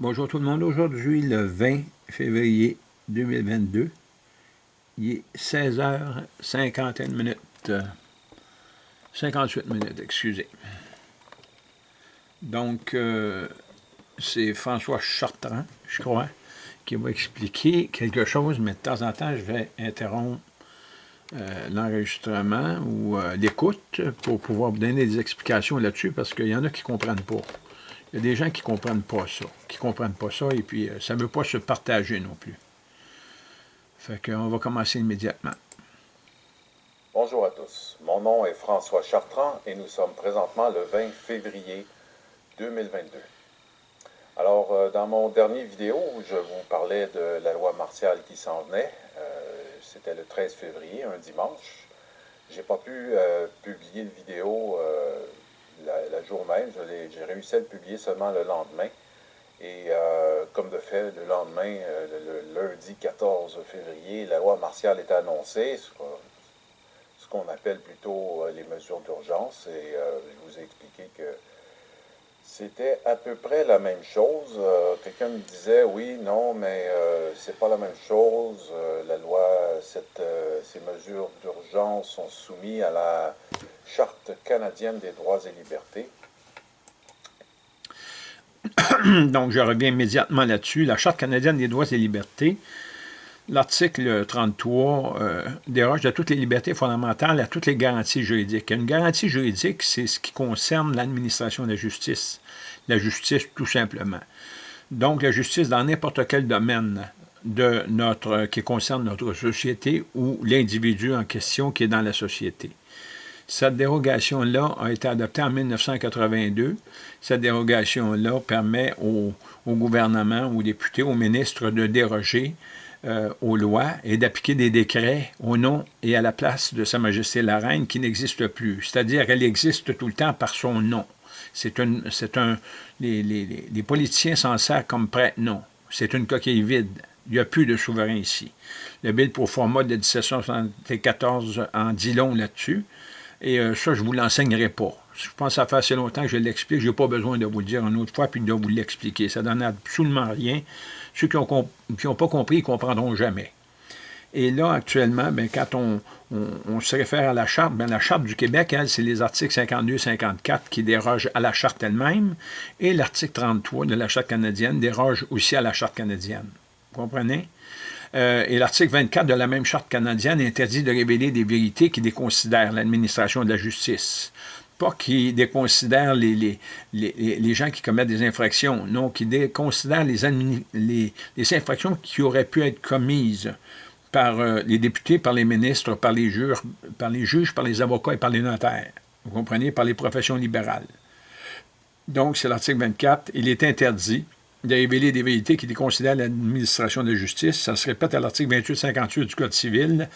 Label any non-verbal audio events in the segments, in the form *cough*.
Bonjour tout le monde. Aujourd'hui, le 20 février 2022, il est 16h51 minutes. 58 minutes, excusez. Donc, euh, c'est François Chartrand, je crois, qui va expliquer quelque chose, mais de temps en temps, je vais interrompre euh, l'enregistrement ou euh, l'écoute pour pouvoir vous donner des explications là-dessus, parce qu'il y en a qui ne comprennent pas. Il y a des gens qui ne comprennent pas ça, qui ne comprennent pas ça, et puis euh, ça ne veut pas se partager non plus. Fait va commencer immédiatement. Bonjour à tous. Mon nom est François Chartrand et nous sommes présentement le 20 février 2022. Alors, euh, dans mon dernier vidéo, je vous parlais de la loi martiale qui s'en venait. Euh, c'était le 13 février, un dimanche. J'ai pas pu publier une vidéo la, jour même. J'ai réussi à le publier seulement le lendemain. Et euh, comme de fait, le lendemain, euh, le, lundi 14 février, la loi martiale est annoncée, ce qu'on appelle plutôt euh, les mesures d'urgence. Et je vous ai expliqué que c'était à peu près la même chose. Quelqu'un me disait, oui, non, mais c'est pas la même chose. la loi, ces mesures d'urgence sont soumises à la Charte canadienne des droits et libertés. *coughs* Donc, je reviens immédiatement là-dessus. La Charte canadienne des droits et libertés, l'article 33 euh, déroge de toutes les libertés fondamentales à toutes les garanties juridiques. Une garantie juridique, c'est ce qui concerne l'administration de la justice. La justice, tout simplement. Donc, la justice dans n'importe quel domaine de notre, qui concerne notre société ou l'individu en question qui est dans la société. Cette dérogation-là a été adoptée en 1982. Cette dérogation-là permet au, gouvernement, aux députés, aux ministres de déroger euh, aux lois et d'appliquer des décrets au nom et à la place de Sa Majesté la Reine qui n'existe plus. C'est-à-dire qu'elle existe tout le temps par son nom. C'est un, un, les, les, les politiciens s'en servent comme prête-nom. C'est une coquille vide. Il n'y a plus de souverain ici. Le bill pour format de 1774 en dit long là-dessus. Et euh, ça, je ne vous l'enseignerai pas. Je pense que ça fait assez longtemps que je l'explique. Je n'ai pas besoin de vous le dire une autre fois puis de vous l'expliquer. Ça ne donne absolument rien. Ceux qui n'ont pas compris, ils ne comprendront jamais. Et là, actuellement, ben, quand on, se réfère à la Charte, ben, la Charte du Québec, elle, c'est les articles 52-54 qui dérogent à la Charte elle-même, et l'article 33 de la Charte canadienne déroge aussi à la Charte canadienne. Vous comprenez? Euh, et l'article 24 de la même charte canadienne interdit de révéler des vérités qui déconsidèrent l'administration de la justice. Pas qui déconsidèrent les, les, les, gens qui commettent des infractions, non, qui déconsidèrent les, les, infractions qui auraient pu être commises par euh, les députés, par les ministres, par les, par les juges, par les avocats et par les notaires. Vous comprenez, par les professions libérales. Donc, c'est l'article 24. Il est interdit de révéler des vérités qui déconsidèrent l'administration de justice. Ça se répète à l'article 2858 du Code civil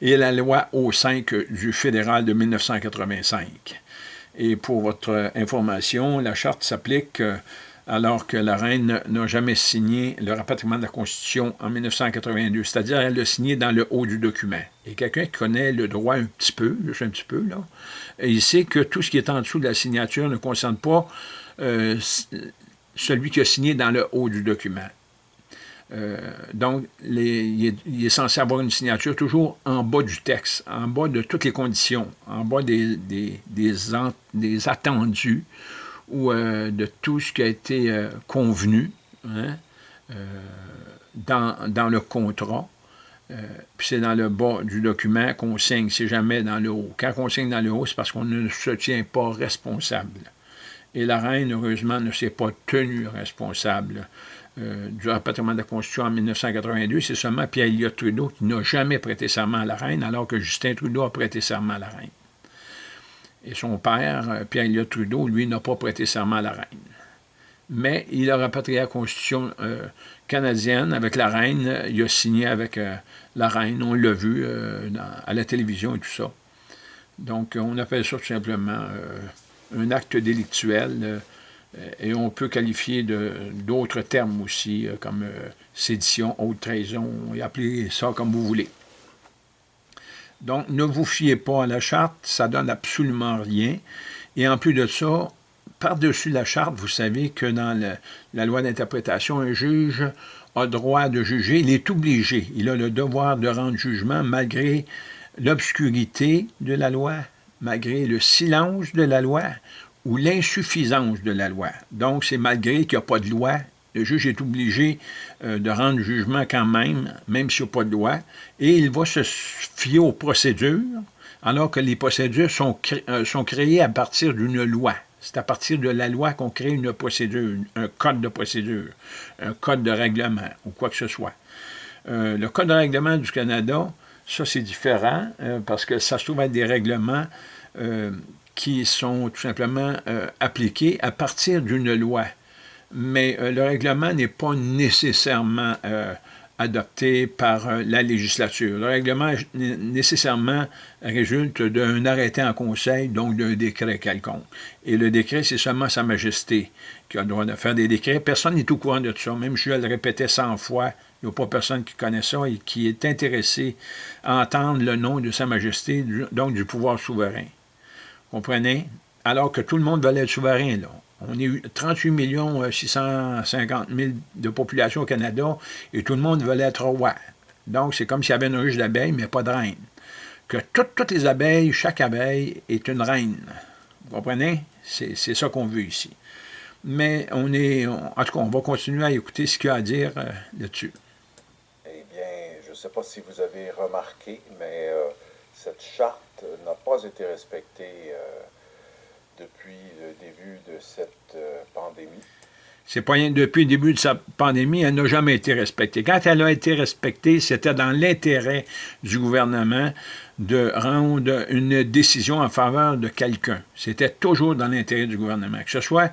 et la loi O5 du fédéral de 1985. Et pour votre information, la charte s'applique euh, alors que la reine n'a jamais signé le rapatriement de la Constitution en 1982, c'est-à-dire elle l'a signé dans le haut du document. Et quelqu'un qui connaît le droit un petit peu, juste un petit peu, là, il sait que tout ce qui est en dessous de la signature ne concerne pas euh, celui qui a signé dans le haut du document. Euh, donc, il, est, censé avoir une signature toujours en bas du texte, en bas de toutes les conditions, en bas des, des, attendus ou euh, de tout ce qui a été euh, convenu hein, dans, dans, le contrat. puis c'est dans le bas du document qu'on signe, c'est jamais dans le haut. Quand on signe dans le haut, c'est parce qu'on ne se tient pas responsable. Et la reine, heureusement, ne s'est pas tenue responsable euh, du rapatriement de la Constitution en 1982. C'est seulement Pierre Elliott Trudeau qui n'a jamais prêté serment à la reine, alors que Justin Trudeau a prêté serment à la reine. Et son père, euh, Pierre Elliott Trudeau, lui, n'a pas prêté serment à la reine. Mais il a rapatrié la Constitution euh, canadienne avec la reine. Il a signé avec la reine, on l'a vu à la télévision et tout ça. Donc, on appelle ça tout simplement un acte délictuel, euh, et on peut qualifier d'autres termes aussi, euh, comme euh, sédition, haute trahison, et appeler ça comme vous voulez. Donc, ne vous fiez pas à la charte, ça donne absolument rien. Et en plus de ça, par-dessus la charte, vous savez que dans la loi d'interprétation, un juge a droit de juger, il est obligé, il a le devoir de rendre jugement malgré l'obscurité de la loi, malgré le silence de la loi ou l'insuffisance de la loi. Donc, c'est malgré qu'il n'y a pas de loi, le juge est obligé euh, de rendre jugement quand même, même s'il n'y a pas de loi, et il va se fier aux procédures, alors que les procédures sont, euh, sont créées à partir d'une loi. C'est à partir de la loi qu'on crée une procédure, un code de procédure, un code de règlement ou quoi que ce soit. Euh, le code de règlement du Canada, ça c'est différent parce que ça se trouve être des règlements qui sont tout simplement appliqués à partir d'une loi. Mais euh, le règlement n'est pas nécessairement euh, adopté par euh, la législature. Le règlement nécessairement résulte d'un arrêté en conseil, donc d'un décret quelconque. Et le décret, c'est seulement Sa Majesté qui a le droit de faire des décrets. Personne n'est au courant de tout ça. Même je le répétais 100 fois, il n'y a pas personne qui connaît ça et qui est intéressé à entendre le nom de Sa Majesté, donc du pouvoir souverain. Comprenez? Alors que tout le monde veut être souverain, là. On est 38 650 000 de population au Canada et tout le monde veut être roi. Donc, c'est comme s'il y avait une ruche d'abeilles, mais pas de reine. Que toutes, les abeilles, chaque abeille est une reine. Vous comprenez? C'est ça qu'on veut ici. Mais on est, en tout cas, on va continuer à écouter ce qu'il y a à dire euh, là-dessus. Eh bien, je ne sais pas si vous avez remarqué, mais euh, cette charte n'a pas été respectée euh, depuis le début de cette euh, pandémie. Depuis le début de sa pandémie, elle n'a jamais été respectée. Quand elle a été respectée, c'était dans l'intérêt du gouvernement de rendre une décision en faveur de quelqu'un. C'était toujours dans l'intérêt du gouvernement, que ce soit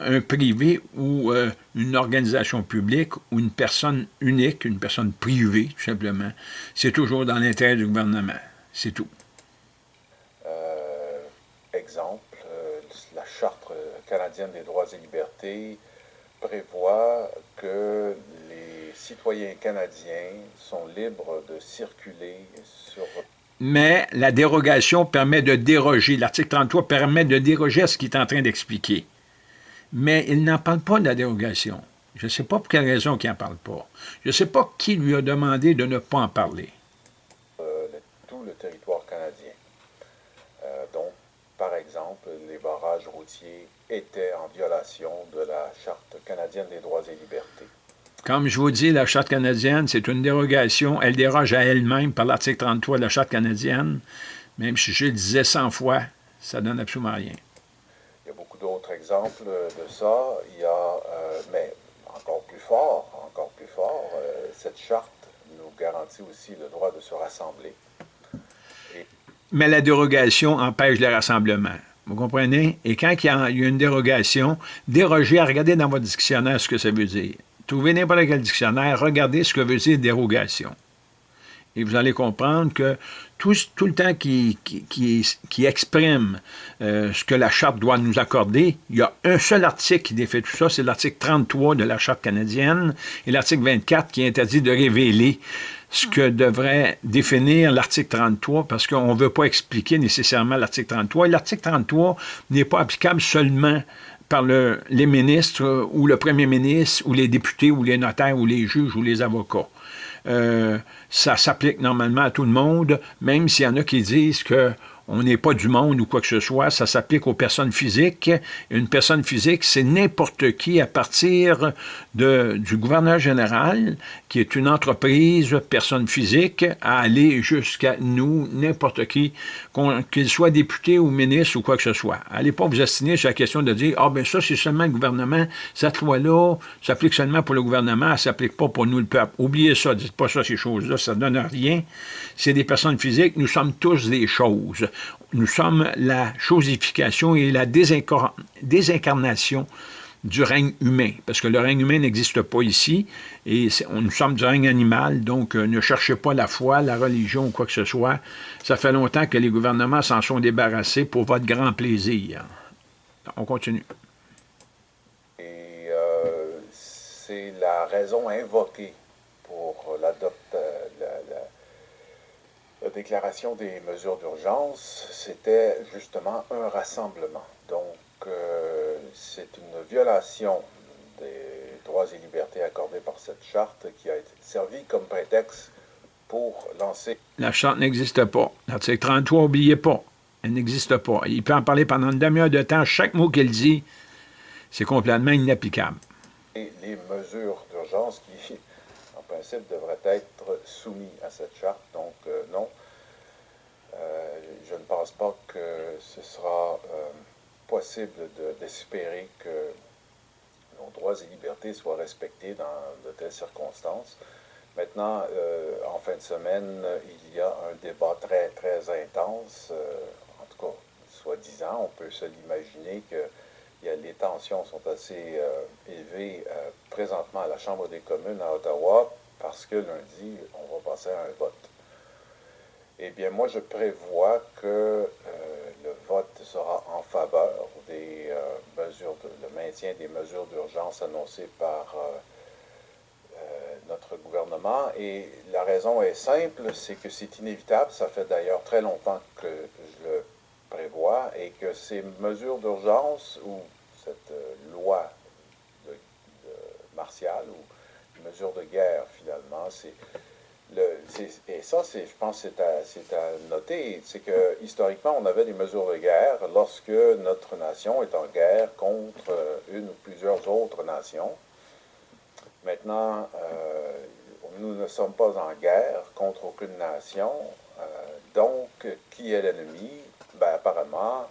un privé ou euh, une organisation publique ou une personne unique, une personne privée, tout simplement. C'est toujours dans l'intérêt du gouvernement. C'est tout. Euh, exemple, Charte canadienne des droits et libertés prévoit que les citoyens canadiens sont libres de circuler sur... Mais la dérogation permet de déroger. L'article 33 permet de déroger à ce qu'il est en train d'expliquer. Mais il n'en parle pas de la dérogation. Je ne sais pas pour quelle raison il n'en parle pas. Je ne sais pas qui lui a demandé de ne pas en parler. Euh, tout le territoire canadien. Euh, donc, par exemple, les barrages routiers étaient en violation de la Charte canadienne des droits et libertés. Comme je vous dis, la Charte canadienne, c'est une dérogation. Elle déroge à elle-même par l'article 33 de la Charte canadienne. Même si je le disais 100 fois, ça donne absolument rien. Il y a beaucoup d'autres exemples de ça. Il y a, euh, mais encore plus fort, encore plus fort, euh, cette charte nous garantit aussi le droit de se rassembler mais la dérogation empêche le rassemblement. Vous comprenez? Et quand il y a une dérogation, déroger, regardez dans votre dictionnaire ce que ça veut dire. Trouvez n'importe quel dictionnaire, regardez ce que veut dire dérogation. Et vous allez comprendre que tout, le temps qui, qui, exprime euh, ce que la Charte doit nous accorder, il y a un seul article qui défait tout ça, c'est l'article 33 de la Charte canadienne et l'article 24 qui interdit de révéler ce que devrait définir l'article 33, parce qu'on ne veut pas expliquer nécessairement l'article 33. Et l'article 33 n'est pas applicable seulement par le, les ministres ou le premier ministre ou les députés ou les notaires ou les juges ou les avocats. Euh, ça s'applique normalement à tout le monde, même s'il y en a qui disent que on n'est pas du monde ou quoi que ce soit, ça s'applique aux personnes physiques. Une personne physique, c'est n'importe qui à partir de, du gouverneur général, qui est une entreprise, personne physique, à aller jusqu'à nous, n'importe qui, qu'il soit député ou ministre ou quoi que ce soit. Allez pas vous assigner sur la question de dire « Ah, ben ça, c'est seulement le gouvernement, cette loi-là s'applique seulement pour le gouvernement, elle s'applique pas pour nous, le peuple. » Oubliez ça, dites pas ça, ces choses-là, ça ne donne rien. C'est des personnes physiques, nous sommes tous des choses nous sommes la chosification et la désincarnation du règne humain, parce que le règne humain n'existe pas ici, et nous sommes du règne animal, donc euh, ne cherchez pas la foi, la religion ou quoi que ce soit. Ça fait longtemps que les gouvernements s'en sont débarrassés pour votre grand plaisir. On continue. Et euh, c'est la raison invoquée pour l'adoption la déclaration des mesures d'urgence, c'était justement un rassemblement. Donc, euh, c'est une violation des droits et libertés accordés par cette charte qui a été servie comme prétexte pour lancer... La charte n'existe pas. L'article 33, n'oubliez pas. Elle n'existe pas. Il peut en parler pendant une demi-heure de temps. Chaque mot qu'il dit, c'est complètement inapplicable. Et les mesures d'urgence qui, en principe, devraient être soumises à cette charte. Donc, euh, non, euh, je ne pense pas que ce sera euh, possible d'espérer que nos droits et libertés soient respectés dans de telles circonstances. Maintenant, en fin de semaine, il y a un débat très, très intense, en tout cas, soi-disant, on peut se l'imaginer que les tensions sont assez élevées présentement à la Chambre des communes à Ottawa parce que lundi, on va passer à un vote. Eh bien, moi, je prévois que euh, le vote sera en faveur des euh, mesures, de, le maintien des mesures d'urgence annoncées par euh, notre gouvernement. Et la raison est simple, c'est que c'est inévitable. Ça fait d'ailleurs très longtemps que je le prévois et que ces mesures d'urgence ou cette loi martiale ou mesure de guerre, finalement, et ça, je pense c'est à, noter, c'est que historiquement, on avait des mesures de guerre lorsque notre nation est en guerre contre euh, une ou plusieurs autres nations. Maintenant, euh, nous ne sommes pas en guerre contre aucune nation. Euh, donc, qui est l'ennemi? Ben, apparemment,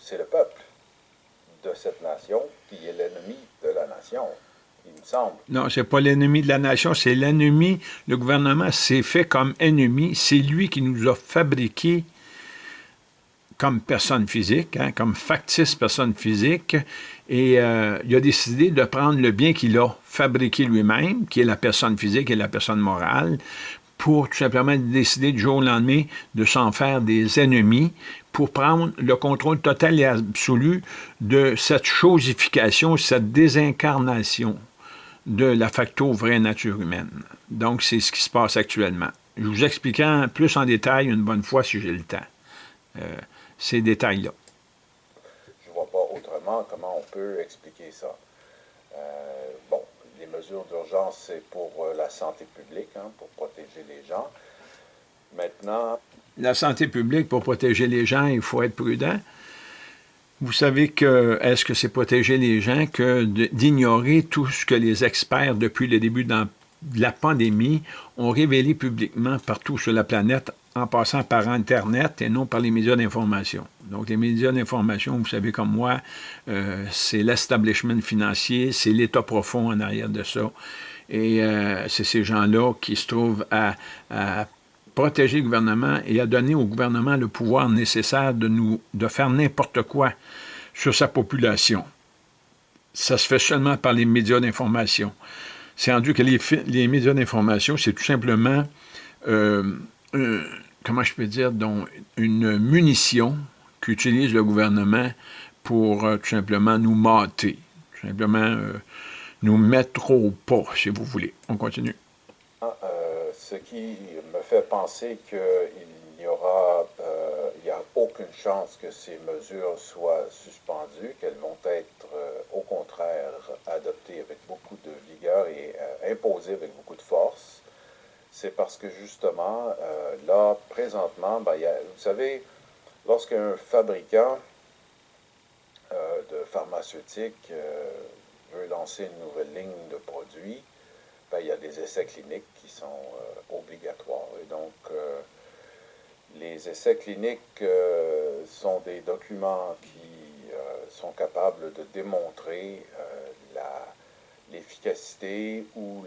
c'est le peuple de cette nation qui est l'ennemi de la nation il me semble. Non, c'est pas l'ennemi de la nation, c'est l'ennemi. Le gouvernement s'est fait comme ennemi. C'est lui qui nous a fabriqués comme personne physique, hein, comme factice personne physique, et euh, il a décidé de prendre le bien qu'il a fabriqué lui-même, qui est la personne physique et la personne morale, pour tout simplement décider du jour au lendemain de s'en faire des ennemis, pour prendre le contrôle total et absolu de cette chosification, cette désincarnation de la facto vraie nature humaine. Donc, c'est ce qui se passe actuellement. Je vous expliquerai plus en détail une bonne fois si j'ai le temps. Euh, ces détails-là. Je ne vois pas autrement comment on peut expliquer ça. Euh, d'urgence, c'est pour euh, la santé publique, hein, pour protéger les gens. Maintenant... La santé publique, pour protéger les gens, il faut être prudent. Vous savez que, est-ce que c'est protéger les gens que d'ignorer tout ce que les experts, depuis le début de la pandémie, ont révélé publiquement partout sur la planète, en passant par Internet et non par les médias d'information. Donc, les médias d'information, vous savez comme moi, euh, c'est l'establishment financier, c'est l'État profond en arrière de ça. Et euh, c'est ces gens-là qui se trouvent à, protéger le gouvernement et à donner au gouvernement le pouvoir nécessaire de, faire n'importe quoi sur sa population. Ça se fait seulement par les médias d'information. C'est rendu que les, les médias d'information, c'est tout simplement, euh, comment je peux dire, donc, une munition qu'utilise le gouvernement pour euh, tout simplement nous mater, tout simplement euh, nous mettre au pas, si vous voulez. On continue. Ah, ce qui me fait penser qu'il n'y aura euh, il a aucune chance que ces mesures soient suspendues, qu'elles vont être euh, au contraire adoptées avec beaucoup de vigueur et euh, imposées avec beaucoup de force. C'est parce que justement, là, présentement, ben, vous savez, lorsqu'un fabricant de pharmaceutique veut lancer une nouvelle ligne de produits, ben, il y a des essais cliniques qui sont euh, obligatoires. Et donc, euh, les essais cliniques euh, sont des documents qui sont capables de démontrer l'efficacité ou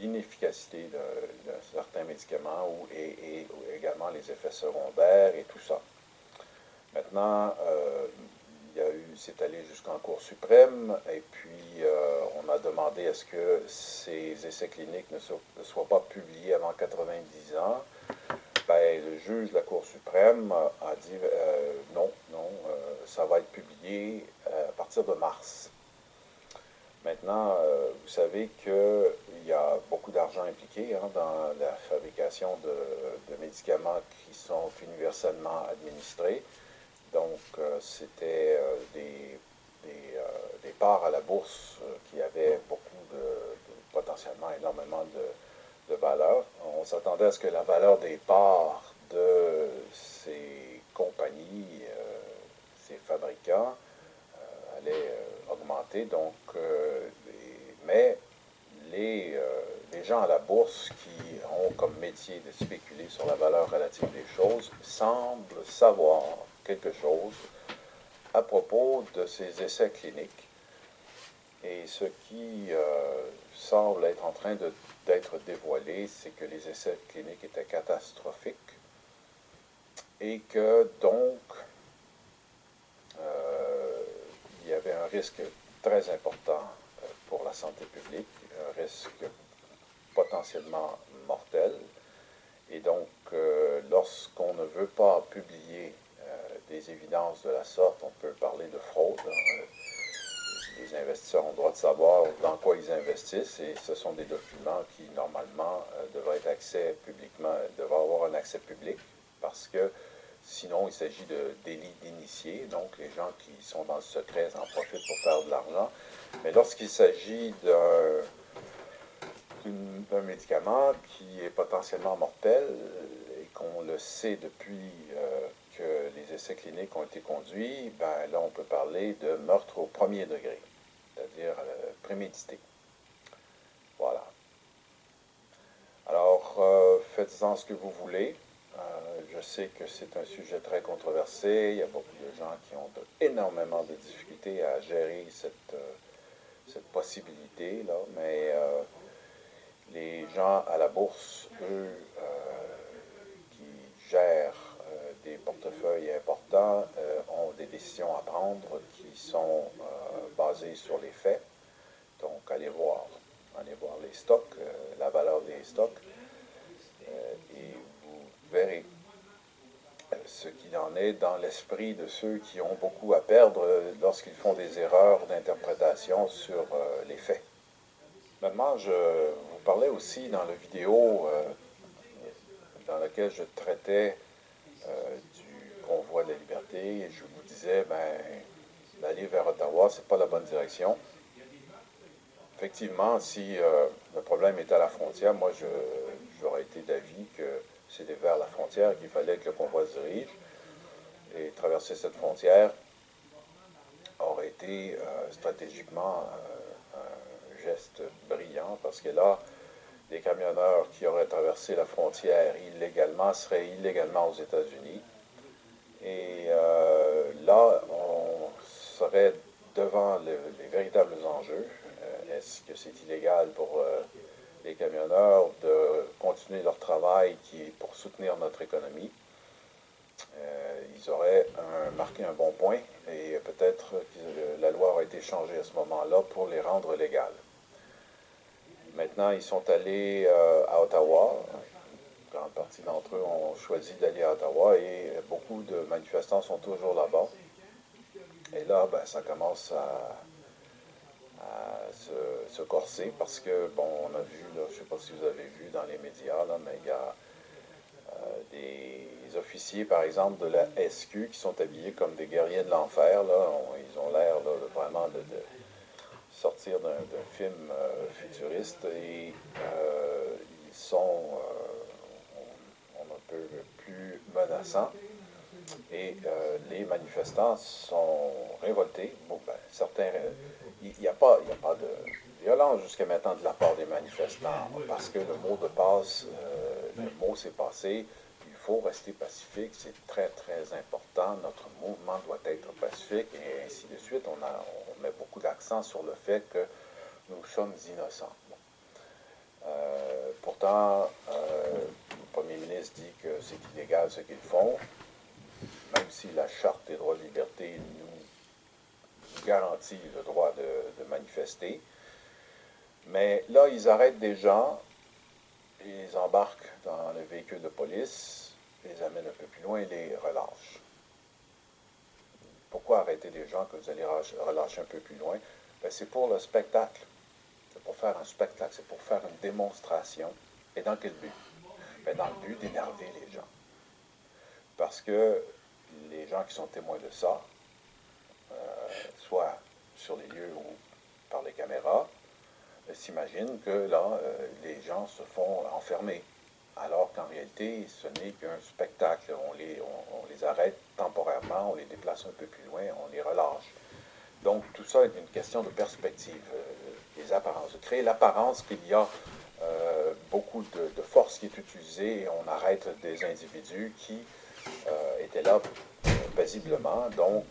l'inefficacité de, certains médicaments ou, et, également les effets secondaires et tout ça. Maintenant, il y a eu, c'est allé jusqu'en Cour suprême, et puis euh, on a demandé à ce que ces essais cliniques ne, soient pas publiés avant 90 ans. Ben, le juge de la Cour suprême a dit euh, non, non, euh, ça va être publié à partir de mars. Maintenant, vous savez qu'il y a beaucoup d'argent impliqué hein, dans la fabrication de, médicaments qui sont universellement administrés Donc, c'était des, des, parts à la bourse qui avaient beaucoup de, potentiellement énormément de valeur. On s'attendait à ce que la valeur des parts de ces compagnies, ces fabricants, allait Donc, mais les, les gens à la bourse qui ont comme métier de spéculer sur la valeur relative des choses semblent savoir quelque chose à propos de ces essais cliniques. Et ce qui euh, semble être en train d'être dévoilé, c'est que les essais cliniques étaient catastrophiques et que donc euh, il y avait risque très important euh, pour la santé publique, un risque potentiellement mortel. Et donc, euh, lorsqu'on ne veut pas publier euh, des évidences de la sorte, on peut parler de fraude. Hein. Les investisseurs ont le droit de savoir dans quoi ils investissent et ce sont des documents qui, normalement, devraient devraient avoir un accès public parce que sinon, il s'agit de délits d'initiés. Donc, les gens qui sont dans le secret en profitent pour faire de l'argent. Mais lorsqu'il s'agit d'un médicament qui est potentiellement mortel et qu'on le sait depuis euh, que les essais cliniques ont été conduits, ben là, on peut parler de meurtre au premier degré, c'est-à-dire euh, prémédité. Voilà. Alors, euh, faites-en ce que vous voulez. Je sais que c'est un sujet très controversé. Il y a beaucoup de gens qui ont énormément de difficultés à gérer cette, cette possibilité-là, mais les gens à la bourse, eux, euh, qui gèrent euh, des portefeuilles importants, euh, ont des décisions à prendre qui sont basées sur les faits. Donc, allez voir, allez voir les stocks, la valeur des stocks, et vous verrez ce qu'il en est dans l'esprit de ceux qui ont beaucoup à perdre lorsqu'ils font des erreurs d'interprétation sur les faits. Maintenant, je vous parlais aussi dans la vidéo euh, dans laquelle je traitais euh, du convoi de la liberté et je vous disais, ben, d'aller vers Ottawa, ce n'est pas la bonne direction. Effectivement, si euh, le problème est à la frontière, moi, j'aurais été d'avis que c'était vers la frontière qu'il fallait que le convoi se dirige. Et traverser cette frontière aurait été stratégiquement geste brillant parce que là, les camionneurs qui auraient traversé la frontière illégalement seraient illégalement aux États-Unis. Et euh, là, on serait devant les véritables enjeux. Euh, est-ce que c'est illégal pour euh, les camionneurs de continuer leur travail qui est pour soutenir notre économie? ils auraient marqué un bon point et peut-être que la loi aurait été changée à ce moment-là pour les rendre légales. Maintenant, ils sont allés euh, à Ottawa. Une grande partie d'entre eux ont choisi d'aller à Ottawa et beaucoup de manifestants sont toujours là-bas. Et là, ben, ça commence à, se, corser parce que, bon, on a vu, je ne sais pas si vous avez vu dans les médias, mais il y a euh, des officiers, par exemple, de la SQ qui sont habillés comme des guerriers de l'enfer. Ils ont l'air vraiment de sortir d'un film euh, futuriste et euh, ils sont euh, un peu plus menaçants. Et les manifestants sont révoltés. Bon, ben, certains, il n'y a, pas, a pas de violence jusqu'à maintenant de la part des manifestants, parce que le mot de passe, le mot s'est passé, il faut rester pacifique, c'est très, très important, notre mouvement doit être pacifique, et ainsi de suite. On, a, met beaucoup d'accent sur le fait que nous sommes innocents. Euh, pourtant, euh, le Premier ministre dit que c'est illégal ce qu'ils font, même si la Charte des droits et libertés nous garantit le droit de, manifester. Mais là, ils arrêtent des gens, ils embarquent dans le véhicule de police, les amènent un peu plus loin et les relâchent. Pourquoi arrêter des gens que vous allez relâcher un peu plus loin? Ben, c'est pour le spectacle. C'est pour faire un spectacle, c'est pour faire une démonstration. Et dans quel but? Ben, dans le but d'énerver les gens. Parce que les gens qui sont témoins de ça, soit sur les lieux ou par les caméras, s'imaginent que là, les gens se font enfermer alors qu'en réalité, ce n'est qu'un spectacle. On les, on, les arrête temporairement, on les déplace un peu plus loin, on les relâche. Donc, tout ça est une question de perspective, euh, des apparences. De créer l'apparence qu'il y a euh, beaucoup de, force qui est utilisée et on arrête des individus qui euh, étaient là paisiblement. Donc,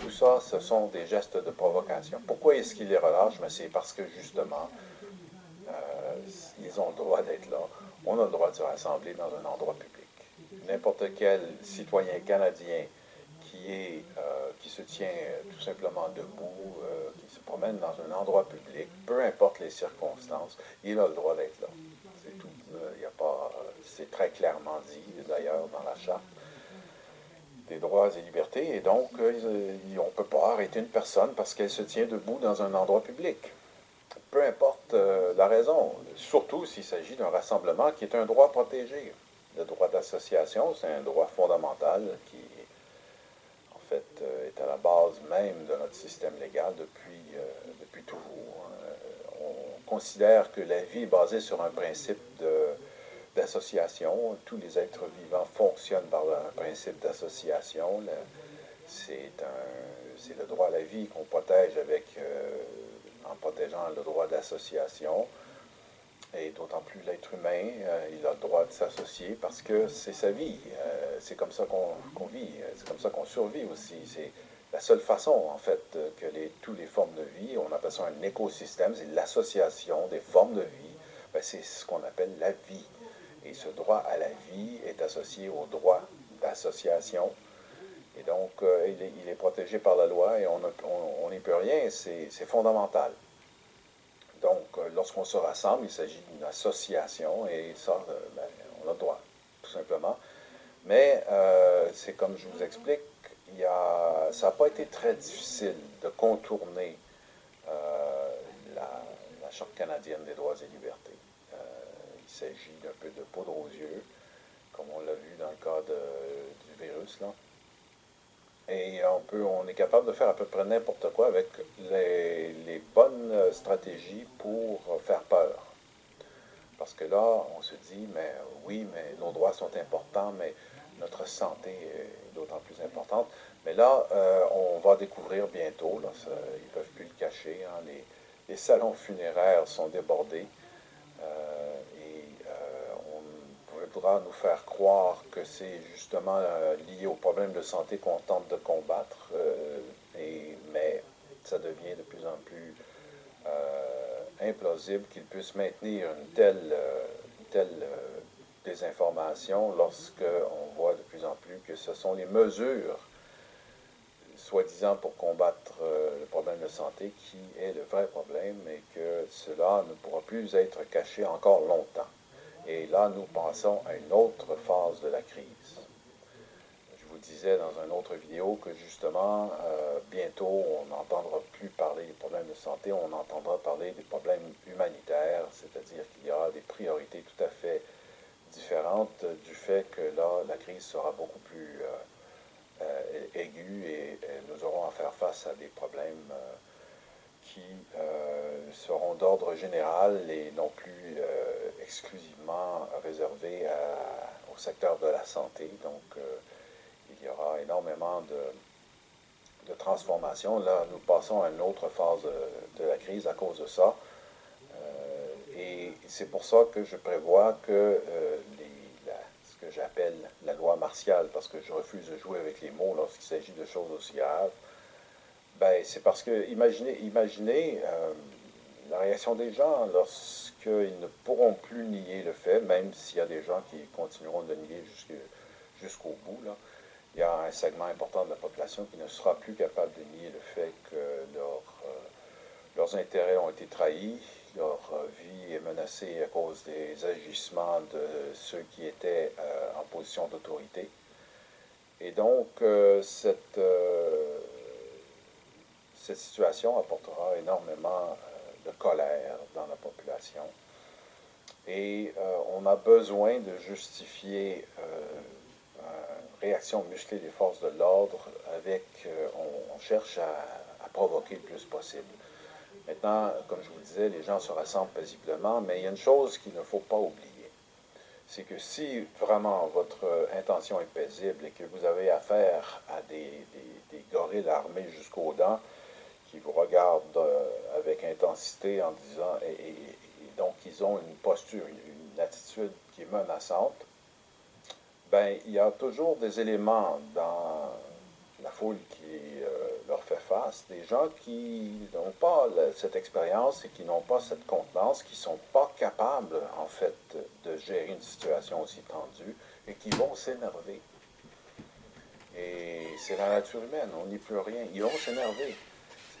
tout ça, ce sont des gestes de provocation. Pourquoi est-ce qu'ils les relâchent? C'est parce que, justement, ils ont le droit d'être là on a le droit de se rassembler dans un endroit public. N'importe quel citoyen canadien qui, euh, se tient tout simplement debout, euh, qui se promène dans un endroit public, peu importe les circonstances, il a le droit d'être là. C'est tout. Euh, il a pas, c'est très clairement dit, d'ailleurs, dans la charte des droits et libertés, et donc on ne peut pas arrêter une personne parce qu'elle se tient debout dans un endroit public peu importe euh, la raison, surtout s'il s'agit d'un rassemblement qui est un droit protégé. Le droit d'association, c'est un droit fondamental qui, en fait, euh, est à la base même de notre système légal depuis, euh, depuis toujours. On considère que la vie est basée sur un principe d'association. Tous les êtres vivants fonctionnent par un principe d'association. C'est le droit à la vie qu'on protège avec en protégeant le droit d'association. Et d'autant plus l'être humain, euh, il a le droit de s'associer parce que c'est sa vie. Euh, c'est comme ça qu'on vit, c'est comme ça qu'on survit aussi. C'est la seule façon, en fait, que les, toutes les formes de vie, on appelle ça un écosystème, c'est l'association des formes de vie, ben, c'est ce qu'on appelle la vie. Et ce droit à la vie est associé au droit d'association et donc, euh, il, est, protégé par la loi et on n'y peut rien, c'est fondamental. Donc, euh, lorsqu'on se rassemble, il s'agit d'une association et ça, euh, ben, on a le droit, tout simplement. Mais c'est comme je vous explique, ça n'a pas été très difficile de contourner la, Charte canadienne des droits et libertés. Il s'agit d'un peu de poudre aux yeux, comme on l'a vu dans le cas du virus. Là. Et on, peut, on est capable de faire à peu près n'importe quoi avec les, bonnes stratégies pour faire peur. Parce que là, on se dit, mais oui, mais nos droits sont importants, mais notre santé est d'autant plus importante. Mais là, euh, on va découvrir bientôt, ils ne peuvent plus le cacher, hein, les, les, salons funéraires sont débordés. Euh, voudra nous faire croire que c'est justement euh, lié au problème de santé qu'on tente de combattre, euh, mais ça devient de plus en plus euh, implausible qu'il puisse maintenir une telle, telle désinformation lorsqu'on voit de plus en plus que ce sont les mesures soi-disant pour combattre le problème de santé qui est le vrai problème et que cela ne pourra plus être caché encore longtemps. Et là, nous pensons à une autre phase de la crise. Je vous disais dans une autre vidéo que justement, euh, bientôt, on n'entendra plus parler des problèmes de santé, on entendra parler des problèmes humanitaires, c'est-à-dire qu'il y aura des priorités tout à fait différentes du fait que là, la crise sera beaucoup plus euh, euh, aiguë et, nous aurons à faire face à des problèmes qui seront d'ordre général et non plus exclusivement réservé au secteur de la santé. Donc, euh, il y aura énormément de, transformations. Là, nous passons à une autre phase de, la crise à cause de ça. Euh, et c'est pour ça que je prévois que euh, ce que j'appelle la loi martiale, parce que je refuse de jouer avec les mots lorsqu'il s'agit de choses aussi graves, ben, c'est parce que, imaginez, imaginez la réaction des gens lorsqu'ils ne pourront plus nier le fait, même s'il y a des gens qui continueront de nier jusqu'au bout. Il y a un segment important de la population qui ne sera plus capable de nier le fait que euh, leurs intérêts ont été trahis, leur euh, vie est menacée à cause des agissements de ceux qui étaient euh, en position d'autorité. Et donc, cette, cette situation apportera énormément de colère dans la population. Et euh, on a besoin de justifier, euh, réaction musclée des forces de l'ordre avec, on, cherche à, provoquer le plus possible. Maintenant, comme je vous le disais, les gens se rassemblent paisiblement, mais il y a une chose qu'il ne faut pas oublier c'est que si vraiment votre intention est paisible et que vous avez affaire à des, des, gorilles armés jusqu'aux dents qui vous regardent euh, avec intensité en disant, et, donc ils ont une posture, une attitude qui est menaçante, ben il y a toujours des éléments dans la foule qui euh, leur fait face, des gens qui n'ont pas cette expérience et qui n'ont pas cette contenance, qui ne sont pas capables, en fait, de gérer une situation aussi tendue et qui vont s'énerver. Et c'est la nature humaine, on n'y peut rien. Ils vont s'énerver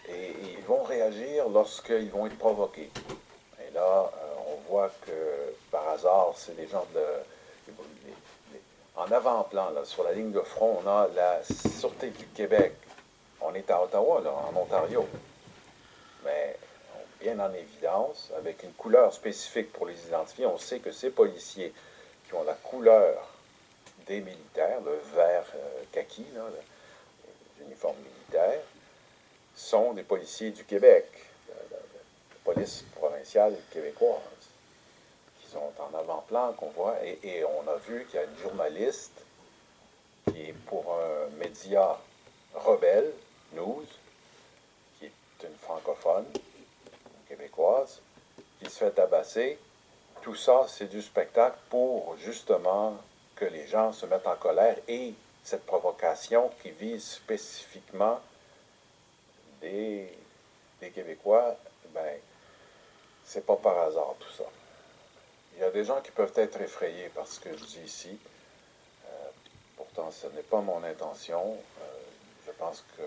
et ils vont réagir lorsqu'ils vont être provoqués. Et là, euh, on voit que par hasard, c'est des gens de... En avant-plan, sur la ligne de front, on a la Sûreté du Québec on est à Ottawa, là, en Ontario. Mais bien en évidence, avec une couleur spécifique pour les identifier, on sait que ces policiers qui ont la couleur des militaires, le vert euh, kaki, l'uniforme militaire, sont des policiers du Québec, la, police provinciale québécoise, qui sont en avant-plan, qu'on voit, et, on a vu qu'il y a une journaliste qui est pour un média rebelle, News, qui est une francophone, québécoise, qui se fait tabasser. Tout ça, c'est du spectacle pour justement que les gens se mettent en colère et cette provocation qui vise spécifiquement des, Québécois, ben, c'est pas par hasard tout ça. Il y a des gens qui peuvent être effrayés par ce que je dis ici. Euh, pourtant, ce n'est pas mon intention. Euh, je pense qu'il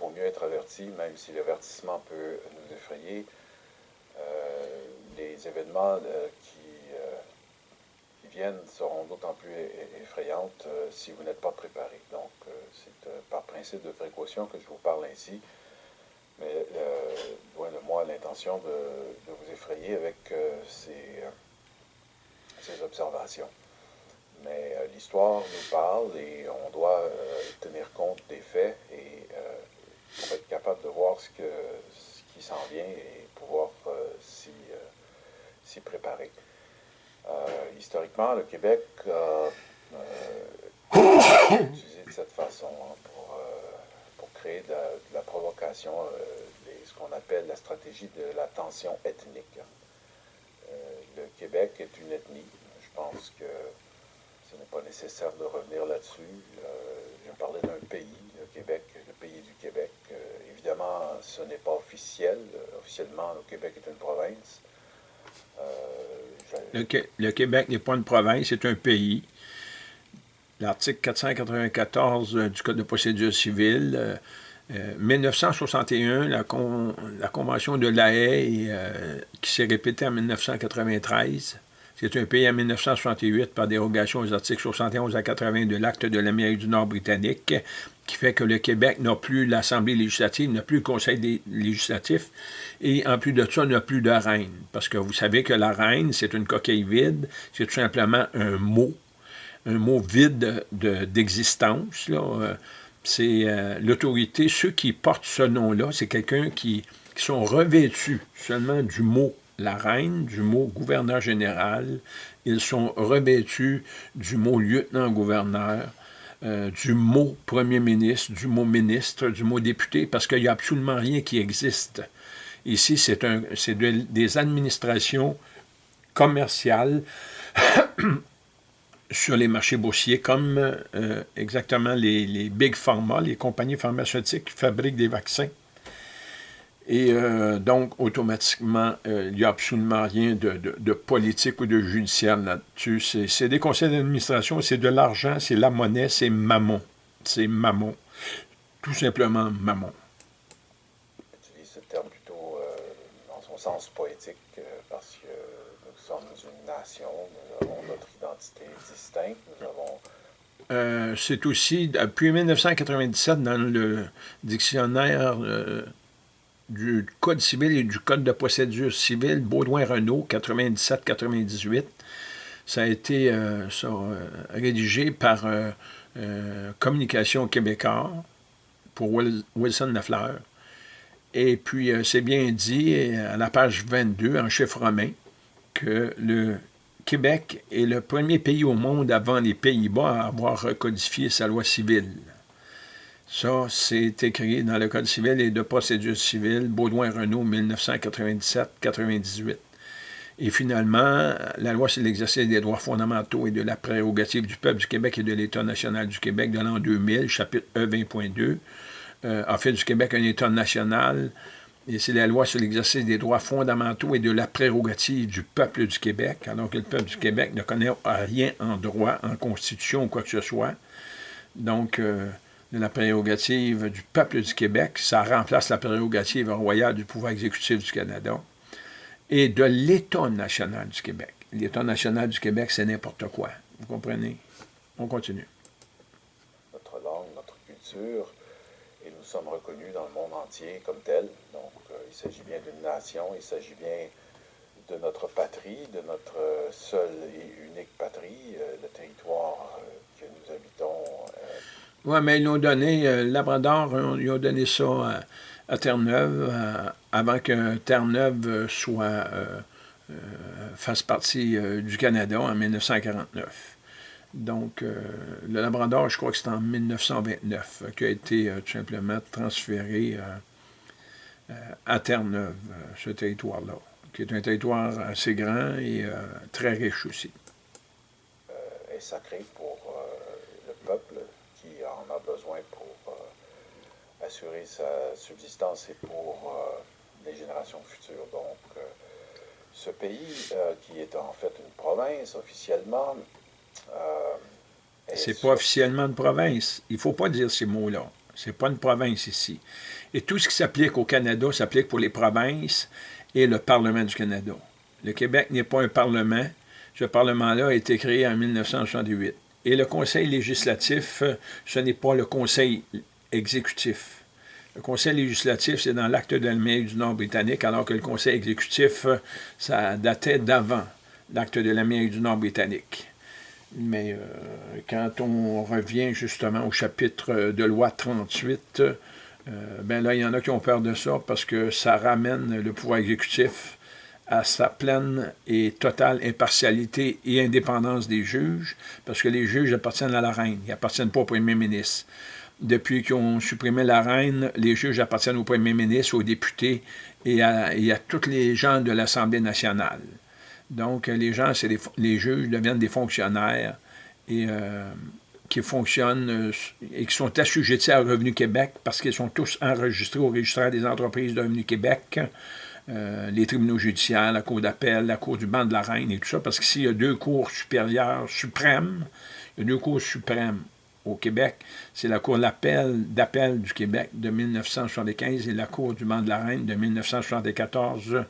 vaut mieux être averti, même si l'avertissement peut nous effrayer. Euh, les événements euh, qui, viennent seront d'autant plus effrayantes si vous n'êtes pas préparé. Donc, c'est par principe de précaution que je vous parle ainsi. Mais loin de moi l'intention de, vous effrayer avec ces observations. Mais euh, l'histoire nous parle et on doit euh, tenir compte des faits et euh, pour être capable de voir ce, que, ce qui s'en vient et pouvoir s'y préparer. historiquement, le Québec a *coughs* utilisé de cette façon hein, de la, provocation, ce qu'on appelle la stratégie de la tension ethnique. le Québec est une ethnie. Je pense que ce n'est pas nécessaire de revenir là-dessus. Euh, je parlais d'un pays, le Québec, le pays du Québec. Euh, évidemment, ce n'est pas officiel. Officiellement, le Québec est une province. Euh, le, Québec n'est pas une province, c'est un pays. L'article 494 du Code de procédure civile, 1961, la, la, Convention de La Haye, qui s'est répétée en 1993, c'est un pays en 1968 par dérogation aux articles 71 à 80 de l'Acte de l'Amérique du Nord britannique, qui fait que le Québec n'a plus l'Assemblée législative, n'a plus le Conseil législatif, et en plus de ça, n'a plus de reine. Parce que vous savez que la reine, c'est une coquille vide, c'est tout simplement un mot, un mot vide d'existence. c'est euh, l'autorité, ceux qui portent ce nom-là, c'est quelqu'un qui, qui sont revêtus seulement du mot la reine du mot gouverneur général, ils sont revêtus du mot lieutenant-gouverneur, euh, du mot premier ministre, du mot ministre, du mot député, parce qu'il n'y a absolument rien qui existe. Ici, c'est des administrations commerciales *coughs* sur les marchés boursiers, comme euh, exactement les, les big pharma, les compagnies pharmaceutiques qui fabriquent des vaccins. Et euh, donc, automatiquement, euh, il n'y a absolument rien de, politique ou de judiciaire là-dessus. C'est des conseils d'administration, c'est de l'argent, c'est la monnaie, c'est mammon. C'est mammon. Tout simplement mammon. J'utilise ce terme plutôt dans son sens poétique parce que sommes une nation, nous avons notre identité distincte, nous avons... c'est aussi, depuis 1997, dans le dictionnaire du Code civil et du Code de procédure civile, Baudouin-Renault, 97-98. Ça a été euh, euh, rédigé par euh, euh, Communication québécois pour Wilson Lafleur. Et puis, euh, c'est bien dit à la page 22, en chiffre romain, que le Québec est le premier pays au monde avant les Pays-Bas à avoir recodifié sa loi civile. Ça, c'est écrit dans le Code civil et de procédure civile, Baudouin-Renault, 1997-98. Et finalement, la loi sur l'exercice des droits fondamentaux et de la prérogative du peuple du Québec et de l'État national du Québec de l'an 2000, chapitre E 20.2, euh, a fait du Québec un État national. Et c'est la loi sur l'exercice des droits fondamentaux et de la prérogative du peuple du Québec, alors que le peuple du Québec ne connaît rien en droit, en constitution ou quoi que ce soit. Donc, euh, de la prérogative du peuple du Québec, ça remplace la prérogative royale du pouvoir exécutif du Canada et de l'État national du Québec. L'État national du Québec, c'est n'importe quoi. Vous comprenez? On continue. Notre langue, notre culture, nous sommes reconnus dans le monde entier comme tel. Donc, euh, il s'agit bien d'une nation, il s'agit bien de notre patrie, de notre seule et unique patrie, euh, le territoire euh, que nous habitons. oui, mais ils l'ont donné, Labrador, ils ont donné ça à Terre-Neuve, euh, avant que Terre-Neuve euh, soit, euh, fasse partie du Canada en 1949. Donc, le Labrador, je crois que c'est en 1929 qui a été tout simplement transféré à Terre-Neuve, ce territoire-là, qui est un territoire assez grand et très riche aussi. est sacré pour le peuple qui en a besoin pour assurer sa subsistance et pour euh, les générations futures. Donc, euh, ce pays, euh, qui est en fait une province officiellement... c'est pas officiellement une province. Il ne faut pas dire ces mots-là. C'est pas une province ici. Et tout ce qui s'applique au Canada s'applique pour les provinces et le Parlement du Canada. Le Québec n'est pas un parlement. Ce parlement-là a été créé en 1968. Et le Conseil législatif, ce n'est pas le Conseil exécutif. Le conseil législatif, c'est dans l'acte de l'Amérique du Nord britannique, alors que le conseil exécutif, ça datait d'avant l'acte de l'Amérique du Nord britannique. Mais euh, quand on revient justement au chapitre de loi 38, euh, ben là, il y en a qui ont peur de ça parce que ça ramène le pouvoir exécutif à sa pleine et totale impartialité et indépendance des juges, parce que les juges appartiennent à la reine, ils n'appartiennent pas au premier ministre depuis qu'ils ont supprimé la reine, les juges appartiennent au premier ministre, aux députés et à, tous les gens de l'Assemblée nationale. Donc, les gens, les, juges deviennent des fonctionnaires euh, qui fonctionnent euh, et qui sont assujettis à Revenu Québec parce qu'ils sont tous enregistrés au registre des entreprises de Revenu Québec, euh, les tribunaux judiciaires, la Cour d'appel, la Cour du banc de la Reine et tout ça, parce qu'ici, il y a deux cours supérieures suprêmes, il y a deux cours suprêmes au Québec, c'est la Cour d'appel du Québec de 1975 et la Cour du banc de la Reine de 1974 euh,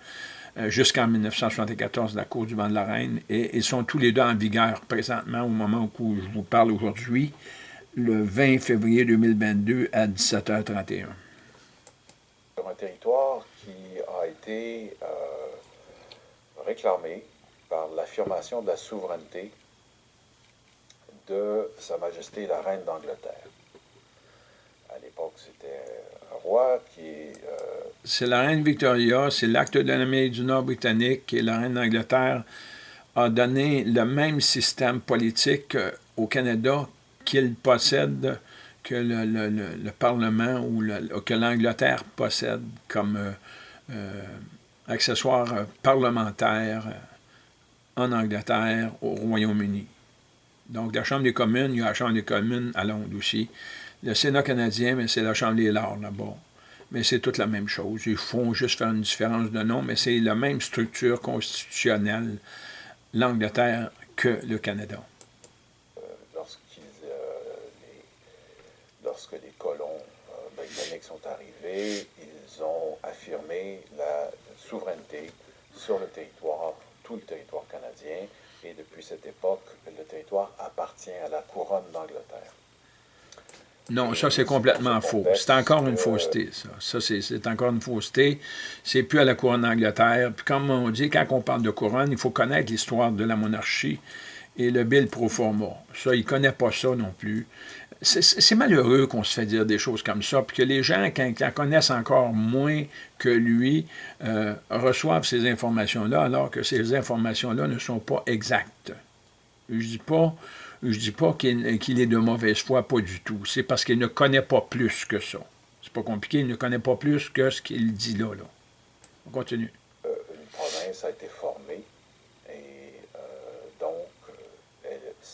jusqu'en 1974, la Cour du banc de la Reine, et ils sont tous les deux en vigueur présentement au moment où je vous parle aujourd'hui, le 20 février 2022 à 17h31. Sur un territoire qui a été euh, réclamé par l'affirmation de la souveraineté de Sa Majesté la Reine d'Angleterre. À l'époque, c'était un Euh, c'est la Reine Victoria, c'est l'acte de l'Amérique du Nord britannique et la Reine d'Angleterre a donné le même système politique euh, au Canada qu'il possède que le, Parlement ou que l'Angleterre possède comme euh, accessoire parlementaire en Angleterre, au Royaume-Uni. Donc, la Chambre des communes, il y a la Chambre des communes à Londres aussi. Le Sénat canadien, mais c'est la Chambre des Lords là-bas. Mais c'est toute la même chose. Ils font juste faire une différence de nom, mais c'est la même structure constitutionnelle, l'Angleterre, que le Canada. Euh, euh, lorsque les colons euh, britanniques sont arrivés, ils ont affirmé la souveraineté sur le territoire, tout le territoire canadien, et depuis cette époque, le territoire appartient à la couronne d'Angleterre. Non, ça c'est complètement faux. C'est encore une fausseté, ça. Ça, c'est encore une fausseté. C'est plus à la couronne d'Angleterre. Puis comme on dit, quand on parle de couronne, il faut connaître l'histoire de la monarchie et le bill pro forma. Ça, il ne connaît pas ça non plus. C'est malheureux qu'on se fait dire des choses comme ça, puis que les gens, quand, qui en connaissent encore moins que lui, euh, reçoivent ces informations-là, alors que ces informations-là ne sont pas exactes. Je dis pas, je dis pas qu'il est de mauvaise foi, pas du tout. C'est parce qu'il ne connaît pas plus que ça. C'est pas compliqué, il ne connaît pas plus que ce qu'il dit là. là. On continue. Euh, une province a été formée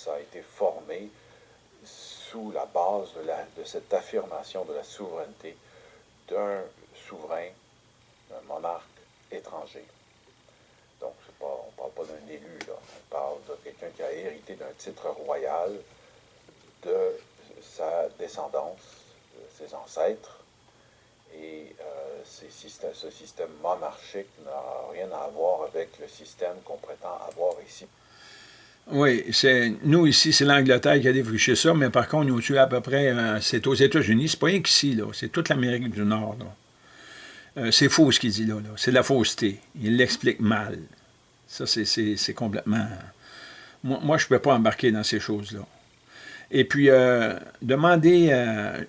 ça a été formé sous la base de, cette affirmation de la souveraineté d'un souverain, d'un monarque étranger. Donc, pas, on ne parle pas d'un élu, là. on parle de quelqu'un qui a hérité d'un titre royal, de sa descendance, de ses ancêtres, et euh, ce système monarchique n'a rien à voir avec le système qu'on prétend avoir ici oui, nous ici, c'est l'Angleterre qui a défriché ça, mais par contre, nous, tu à peu près, euh, c'est aux États-Unis, c'est pas rien qu'ici, c'est toute l'Amérique du Nord. Euh, c'est faux ce qu'il dit là, là. c'est de la fausseté. Il l'explique mal. Ça, c'est complètement... Moi, je ne peux pas embarquer dans ces choses-là. Et puis, euh, demander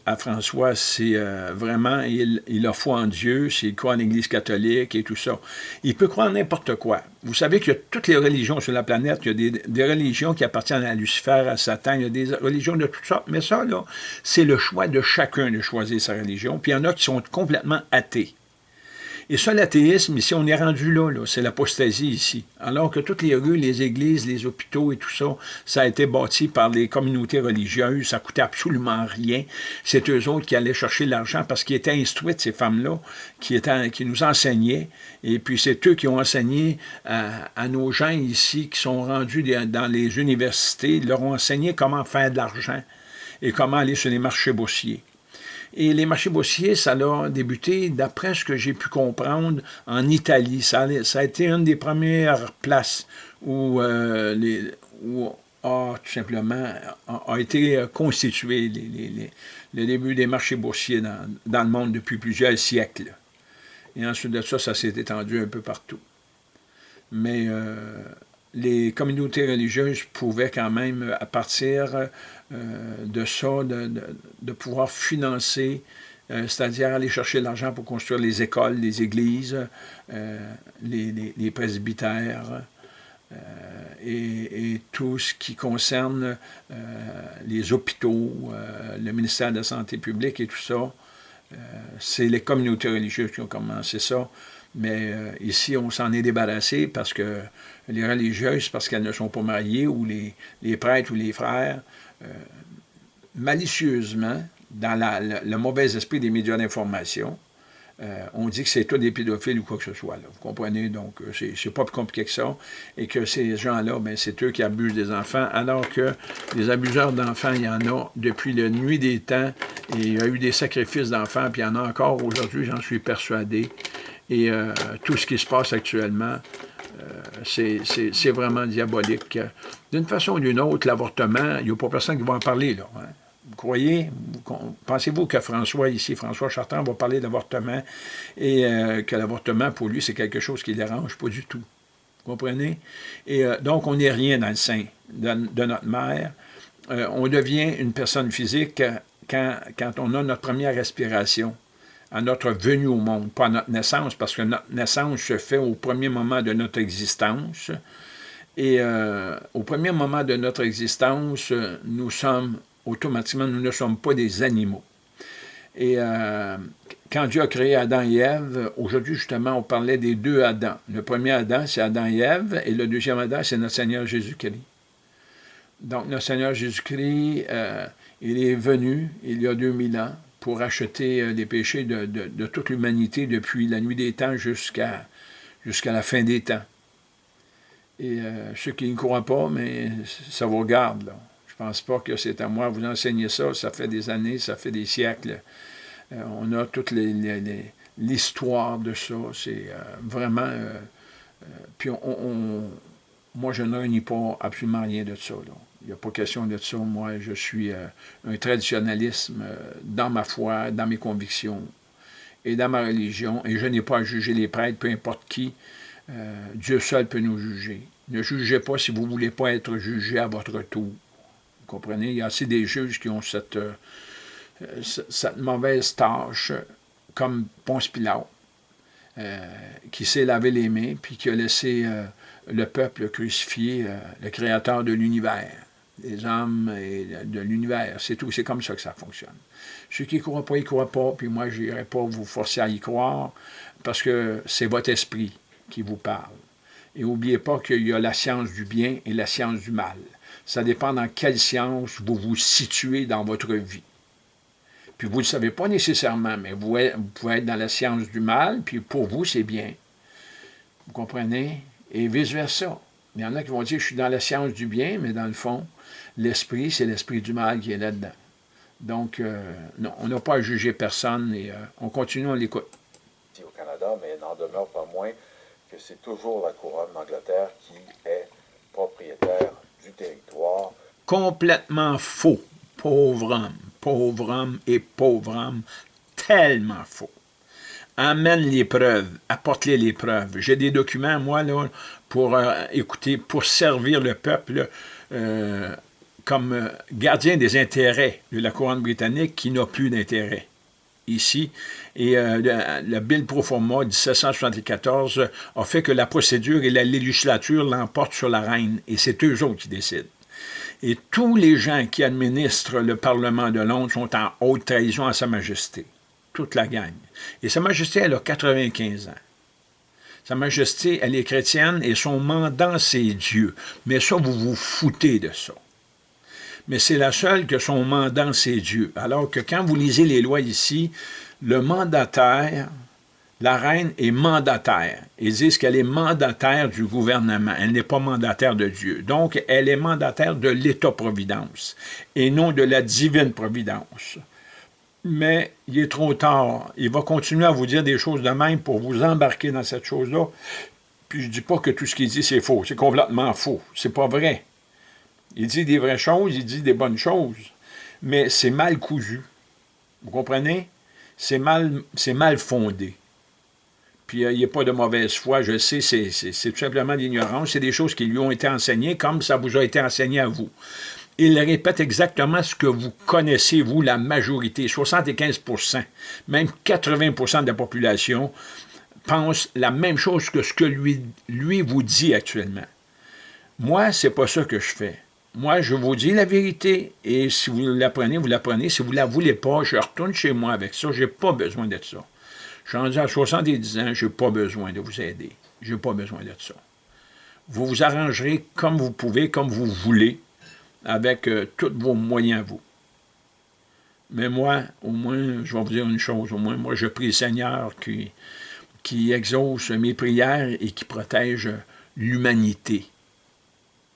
à François si euh, vraiment il, il, a foi en Dieu, s'il croit en l'Église catholique et tout ça. Il peut croire n'importe quoi. Vous savez qu'il y a toutes les religions sur la planète, il y a des, des, religions qui appartiennent à Lucifer, à Satan, il y a des religions de toutes sortes, mais ça, là, c'est le choix de chacun de choisir sa religion. Puis il y en a qui sont complètement athées. Et ça, l'athéisme, ici, on est rendu là, c'est l'apostasie ici. Alors que toutes les rues, les églises, les hôpitaux et tout ça, ça a été bâti par les communautés religieuses, ça coûtait absolument rien. C'est eux autres qui allaient chercher l'argent parce qu'ils étaient instruites, ces femmes-là, qui, qui nous enseignaient. Et puis c'est eux qui ont enseigné à, nos gens ici, qui sont rendus dans les universités, leur ont enseigné comment faire de l'argent et comment aller sur les marchés boursiers. Et les marchés boursiers, ça a débuté, d'après ce que j'ai pu comprendre, en Italie. Ça a, été une des premières places où, euh, a tout simplement a, été constitué le début des marchés boursiers dans, le monde depuis plusieurs siècles. Et ensuite de ça, ça s'est étendu un peu partout. Mais euh, les communautés religieuses pouvaient quand même, à partir euh, de ça, de, pouvoir financer, euh, c'est-à-dire aller chercher l'argent pour construire les écoles, les églises, euh, les, presbytères, et, tout ce qui concerne les hôpitaux, le ministère de la Santé publique et tout ça. C'est les communautés religieuses qui ont commencé ça. Mais ici, on s'en est débarrassé parce que les religieuses parce qu'elles ne sont pas mariées, ou les, les prêtres ou les frères, euh, malicieusement, dans le, mauvais esprit des médias d'information, euh, on dit que c'est tous des pédophiles ou quoi que ce soit. Vous comprenez? Donc, euh, c'est pas plus compliqué que ça. Et que ces gens-là, ben, c'est eux qui abusent des enfants, alors que les abuseurs d'enfants, il y en a depuis la nuit des temps. Et il y a eu des sacrifices d'enfants, puis il y en a encore aujourd'hui, j'en suis persuadé. Et tout ce qui se passe actuellement, euh, c'est vraiment diabolique. D'une façon ou d'une autre, l'avortement, il n'y a pas personne qui va en parler. Là, hein. Vous croyez, pensez-vous que François, ici, François Chartrand, va parler d'avortement et euh, que l'avortement, pour lui, c'est quelque chose qui dérange? Pas du tout. Vous comprenez? Et euh, donc, on n'est rien dans le sein de, notre mère. on devient une personne physique quand, quand on a notre première respiration à notre venue au monde, pas à notre naissance, parce que notre naissance se fait au premier moment de notre existence. Et euh, au premier moment de notre existence, nous sommes automatiquement, nous ne sommes pas des animaux. Et euh, quand Dieu a créé Adam et Ève, aujourd'hui justement, on parlait des deux Adams. Le premier Adam, c'est Adam et Ève, et le deuxième Adam, c'est notre Seigneur Jésus-Christ. Donc, notre Seigneur Jésus-Christ, euh, il est venu il y a 2000 ans pour acheter euh, les péchés de, toute l'humanité depuis la nuit des temps jusqu'à la fin des temps. Et euh, ceux qui ne croient pas, mais ça vous regarde. Là. Je ne pense pas que c'est à moi de vous enseigner ça. Ça fait des années, ça fait des siècles. Euh, on a toute l'histoire de ça. C'est vraiment... puis on, moi, je ne réunis pas absolument rien de ça. Il n'y a pas question de ça. Moi, je suis euh, un traditionnalisme euh, dans ma foi, dans mes convictions et dans ma religion. Et je n'ai pas à juger les prêtres, peu importe qui. Euh, Dieu seul peut nous juger. Ne jugez pas si vous ne voulez pas être jugé à votre tour. Vous comprenez? Il y a assez des juges qui ont cette, cette mauvaise tâche, comme Ponce Pilate, qui s'est lavé les mains, puis qui a laissé le peuple crucifier le créateur de l'univers, des hommes et de l'univers. C'est tout, c'est comme ça que ça fonctionne. Ceux qui ne croient pas, ils ne croient pas, puis moi, je n'irai pas vous forcer à y croire, parce que c'est votre esprit qui vous parle. Et n'oubliez pas qu'il y a la science du bien et la science du mal. Ça dépend dans quelle science vous vous situez dans votre vie. Puis vous ne le savez pas nécessairement, mais vous, pouvez être dans la science du mal, puis pour vous, c'est bien. Vous comprenez? Et vice-versa. Il y en a qui vont dire, je suis dans la science du bien, mais dans le fond, l'esprit, c'est l'esprit du mal qui est là-dedans. Donc, euh, non, on n'a pas à juger personne et euh, on continue, on l'écoute. Au Canada, mais n'en demeure pas moins que c'est toujours la couronne d'Angleterre qui est propriétaire du territoire. Complètement faux. Pauvre homme, pauvre homme et pauvre homme, tellement faux. Amène les preuves, apporte-les les preuves. J'ai des documents, moi, là, pour euh, écouter, pour servir le peuple euh, comme euh, gardien des intérêts de la couronne britannique qui n'a plus d'intérêt ici. Et euh, le, Bill pro forma 1774 a fait que la procédure et la législature l'emportent sur la reine, et c'est eux autres qui décident. Et tous les gens qui administrent le Parlement de Londres sont en haute trahison à Sa Majesté. Toute la gang. Et Sa Majesté, elle a 95 ans. Sa Majesté, elle est chrétienne et son mandat, c'est Dieu. Mais ça, vous vous foutez de ça mais c'est la seule que son mandat, c'est Dieu. Alors que quand vous lisez les lois ici, le mandataire, la reine est mandataire. Ils disent qu'elle est mandataire du gouvernement. Elle n'est pas mandataire de Dieu. Donc, elle est mandataire de l'État-providence et non de la divine providence. Mais il est trop tard. Il va continuer à vous dire des choses de même pour vous embarquer dans cette chose-là. Puis je ne dis pas que tout ce qu'il dit, c'est faux. C'est complètement faux. C'est pas vrai. Il dit des vraies choses, il dit des bonnes choses, mais c'est mal cousu. Vous comprenez? C'est mal, mal fondé. Puis euh, il n'y a pas de mauvaise foi, je sais, c'est tout simplement l'ignorance. C'est des choses qui lui ont été enseignées comme ça vous a été enseigné à vous. Il répète exactement ce que vous connaissez, vous, la majorité, 75% même 80% de la population pense la même chose que ce que lui, lui vous dit actuellement. Moi, c'est pas ça que je fais. Moi, je vous dis la vérité, et si vous l'apprenez, vous l'apprenez. Si vous ne la voulez pas, je retourne chez moi avec ça. Je n'ai pas besoin de ça. Je suis rendu à 70 ans, je n'ai pas besoin de vous aider. Je n'ai pas besoin de ça. Vous vous arrangerez comme vous pouvez, comme vous voulez, avec euh, tous vos moyens, vous. Mais moi, au moins, je vais vous dire une chose, au moins, moi, je prie le Seigneur qui, qui exauce mes prières et qui protège l'humanité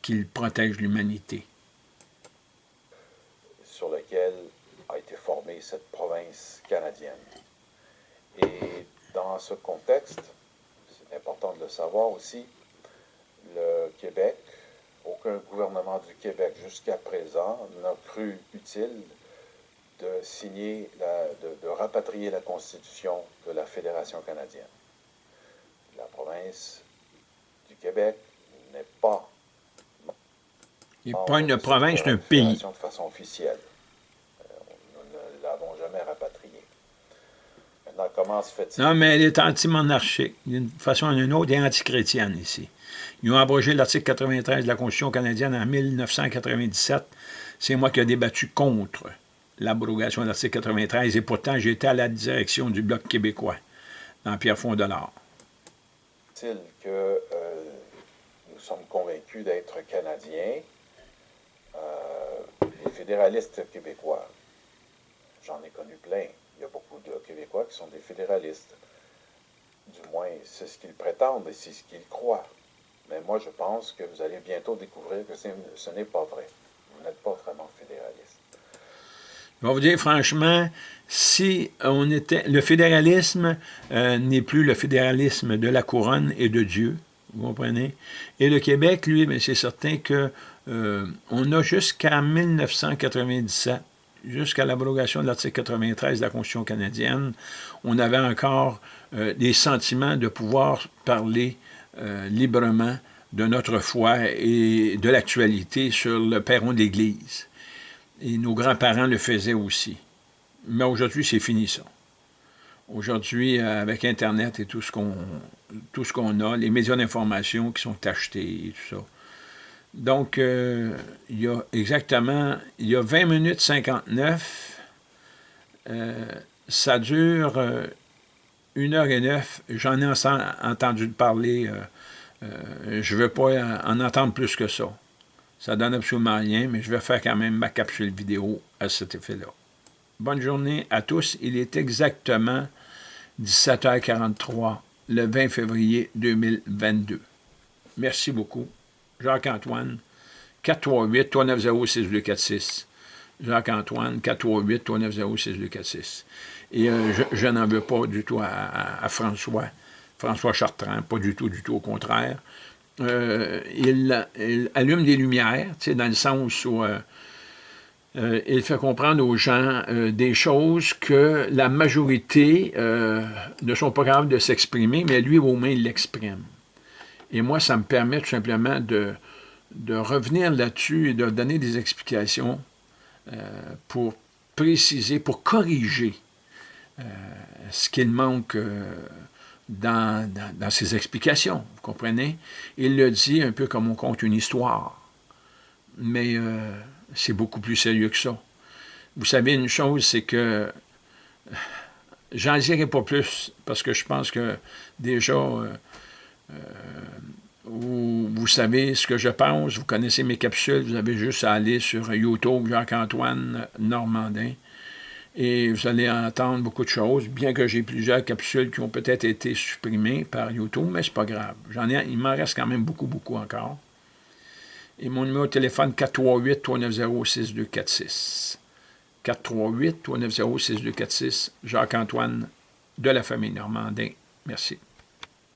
qu'il protège l'humanité. Sur lequel a été formée cette province canadienne. Et dans ce contexte, c'est important de le savoir aussi, le Québec, aucun gouvernement du Québec jusqu'à présent n'a cru utile de signer, de, rapatrier la Constitution de la Fédération canadienne. La province du Québec n'est pas n'est pas une province, c'est un pays. De façon officielle. Euh, nous ne l'avons jamais rapatrié. Maintenant, comment se fait-il? Non, mais elle est anti-monarchique. D'une façon ou d'une autre, elle est anti-chrétienne ici. Ils ont abrogé l'article 93 de la Constitution canadienne en 1997. C'est moi qui ai débattu contre l'abrogation de l'article 93 et pourtant j'étais à la direction du Bloc québécois dans Pierre Fondolard. Est-il que euh, nous sommes convaincus d'être Canadiens fédéralistes québécois, j'en ai connu plein. Il y a beaucoup de Québécois qui sont des fédéralistes. Du moins, c'est ce qu'ils prétendent et c'est ce qu'ils croient. Mais moi, je pense que vous allez bientôt découvrir que ce n'est pas vrai. Vous n'êtes pas vraiment fédéraliste. Je vais vous dire franchement, si on était... Le fédéralisme euh, n'est plus le fédéralisme de la couronne et de Dieu, vous comprenez? Et le Québec, lui, c'est certain que euh, on a jusqu'à 1997, jusqu'à l'abrogation de l'article 93 de la Constitution canadienne, on avait encore euh, des sentiments de pouvoir parler euh, librement de notre foi et de l'actualité sur le perron de l'Église. Et nos grands-parents le faisaient aussi. Mais aujourd'hui, c'est fini ça. Aujourd'hui, avec Internet et tout ce qu'on a, les médias d'information qui sont achetés et tout ça. Donc, euh, il y a exactement, il y a 20 minutes 59, euh, ça dure euh, une heure et neuf. J'en ai entendu parler, je ne veux pas en entendre plus que ça. Ça donne absolument rien, mais je vais faire quand même ma capsule vidéo à cet effet-là. Bonne journée à tous. Il est exactement 17h43 le 20 février 2022. Merci beaucoup. Jacques-Antoine, 438-390-6246. Jacques-Antoine, 438-390-6246. Et euh, je, n'en veux pas du tout à, François, François Chartrand, pas du tout, du tout, au contraire. Euh, il, allume des lumières, dans le sens où euh, il fait comprendre aux gens des choses que la majorité ne sont pas capables de s'exprimer, mais lui, au moins, il l'exprime. Et moi, ça me permet tout simplement de, de revenir là-dessus et de donner des explications euh, pour préciser, pour corriger euh, ce qu'il manque euh, dans, dans, ses explications, vous comprenez? Il le dit un peu comme on compte une histoire, mais c'est beaucoup plus sérieux que ça. Vous savez, une chose, c'est que j'en dirai pas plus, parce que je pense que déjà, vous, vous, savez ce que je pense, vous connaissez mes capsules, vous avez juste à aller sur YouTube, Jacques-Antoine Normandin, et vous allez entendre beaucoup de choses, bien que j'ai plusieurs capsules qui ont peut-être été supprimées par YouTube, mais c'est pas grave. Il m'en reste quand même beaucoup, beaucoup encore. Et mon numéro de téléphone, 438-390-6246. 438-390-6246, Jacques-Antoine de la famille Normandin. Merci.